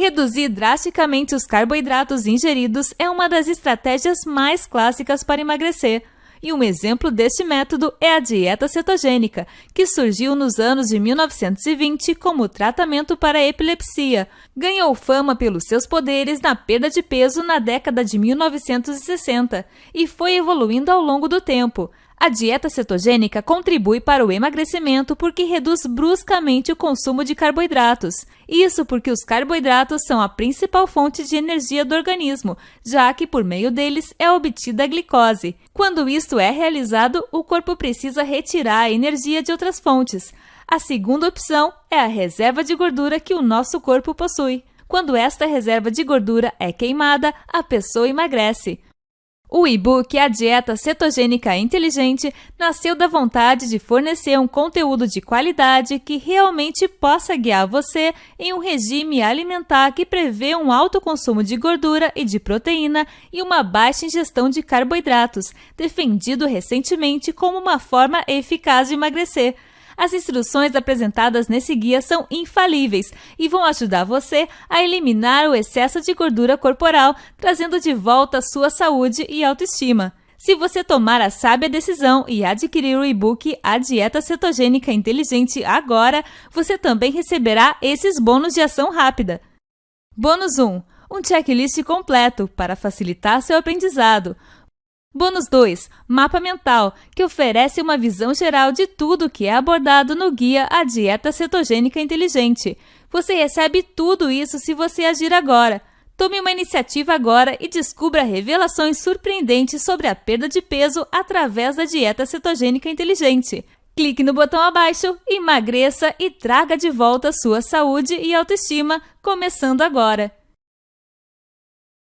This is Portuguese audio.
Reduzir drasticamente os carboidratos ingeridos é uma das estratégias mais clássicas para emagrecer. E um exemplo deste método é a dieta cetogênica, que surgiu nos anos de 1920 como tratamento para a epilepsia. Ganhou fama pelos seus poderes na perda de peso na década de 1960 e foi evoluindo ao longo do tempo. A dieta cetogênica contribui para o emagrecimento porque reduz bruscamente o consumo de carboidratos. Isso porque os carboidratos são a principal fonte de energia do organismo, já que por meio deles é obtida a glicose. Quando isto é realizado, o corpo precisa retirar a energia de outras fontes. A segunda opção é a reserva de gordura que o nosso corpo possui. Quando esta reserva de gordura é queimada, a pessoa emagrece. O e-book A Dieta Cetogênica Inteligente nasceu da vontade de fornecer um conteúdo de qualidade que realmente possa guiar você em um regime alimentar que prevê um alto consumo de gordura e de proteína e uma baixa ingestão de carboidratos, defendido recentemente como uma forma eficaz de emagrecer. As instruções apresentadas nesse guia são infalíveis e vão ajudar você a eliminar o excesso de gordura corporal, trazendo de volta sua saúde e autoestima. Se você tomar a sábia decisão e adquirir o e-book A Dieta Cetogênica Inteligente agora, você também receberá esses bônus de ação rápida. Bônus 1. Um checklist completo para facilitar seu aprendizado. Bônus 2. Mapa Mental, que oferece uma visão geral de tudo que é abordado no guia A Dieta Cetogênica Inteligente. Você recebe tudo isso se você agir agora. Tome uma iniciativa agora e descubra revelações surpreendentes sobre a perda de peso através da dieta cetogênica inteligente. Clique no botão abaixo, emagreça e traga de volta sua saúde e autoestima, começando agora.